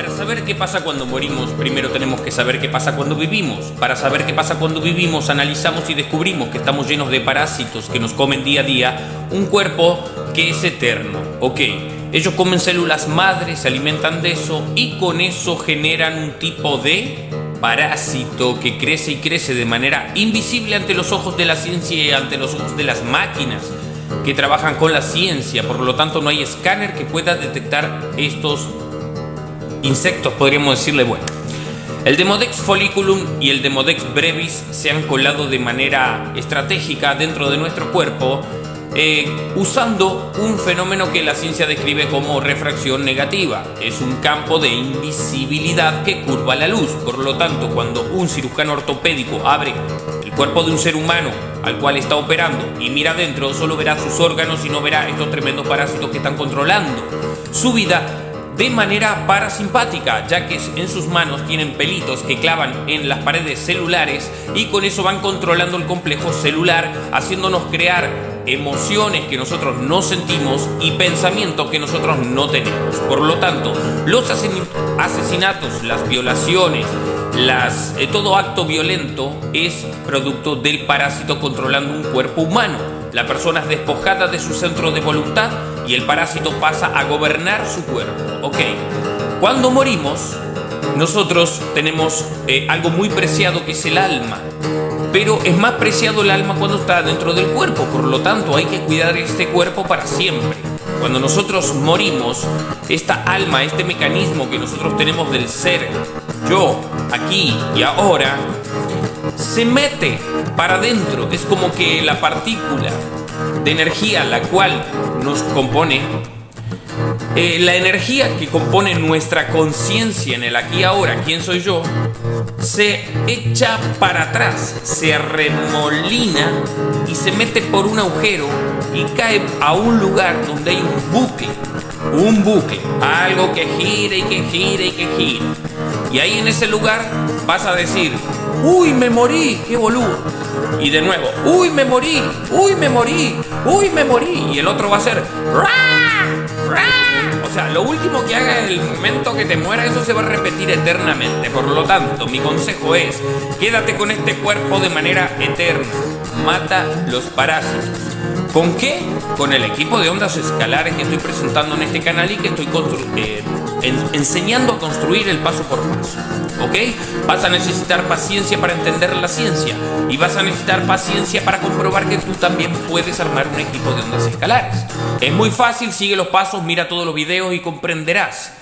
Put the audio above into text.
Para saber qué pasa cuando morimos, primero tenemos que saber qué pasa cuando vivimos. Para saber qué pasa cuando vivimos, analizamos y descubrimos que estamos llenos de parásitos que nos comen día a día un cuerpo que es eterno. Ok, ellos comen células madres, se alimentan de eso y con eso generan un tipo de parásito que crece y crece de manera invisible ante los ojos de la ciencia y ante los ojos de las máquinas que trabajan con la ciencia. Por lo tanto, no hay escáner que pueda detectar estos insectos, podríamos decirle, bueno. El Demodex folliculum y el Demodex brevis se han colado de manera estratégica dentro de nuestro cuerpo eh, usando un fenómeno que la ciencia describe como refracción negativa. Es un campo de invisibilidad que curva la luz. Por lo tanto, cuando un cirujano ortopédico abre el cuerpo de un ser humano al cual está operando y mira adentro, solo verá sus órganos y no verá estos tremendos parásitos que están controlando su vida de manera parasimpática, ya que en sus manos tienen pelitos que clavan en las paredes celulares y con eso van controlando el complejo celular, haciéndonos crear emociones que nosotros no sentimos y pensamientos que nosotros no tenemos. Por lo tanto, los asesinatos, las violaciones, eh, todo acto violento es producto del parásito controlando un cuerpo humano. La persona es despojada de su centro de voluntad y el parásito pasa a gobernar su cuerpo. Ok, cuando morimos, nosotros tenemos eh, algo muy preciado que es el alma. Pero es más preciado el alma cuando está dentro del cuerpo, por lo tanto hay que cuidar este cuerpo para siempre. Cuando nosotros morimos, esta alma, este mecanismo que nosotros tenemos del ser, yo, aquí y ahora, se mete para adentro. Es como que la partícula de energía la cual nos compone, eh, la energía que compone nuestra conciencia en el aquí y ahora, quién soy yo, se echa para atrás, se remolina y se mete por un agujero y cae a un lugar donde hay un bucle, un bucle, algo que gira y que gira y que gira. Y ahí en ese lugar vas a decir, uy, me morí, qué boludo. Y de nuevo, uy, me morí, uy, me morí, uy, me morí. Y el otro va a ser, O sea, lo último que haga en el momento que te muera, eso se va a repetir eternamente. Por lo tanto, mi consejo es, quédate con este cuerpo de manera eterna. Mata los parásitos. ¿Con qué? Con el equipo de ondas escalares que estoy presentando en este canal y que estoy eh, enseñando a construir el paso por paso. ¿Ok? Vas a necesitar paciencia para entender la ciencia y vas a necesitar paciencia para comprobar que tú también puedes armar un equipo de ondas escalares. Es muy fácil, sigue los pasos, mira todos los videos y comprenderás.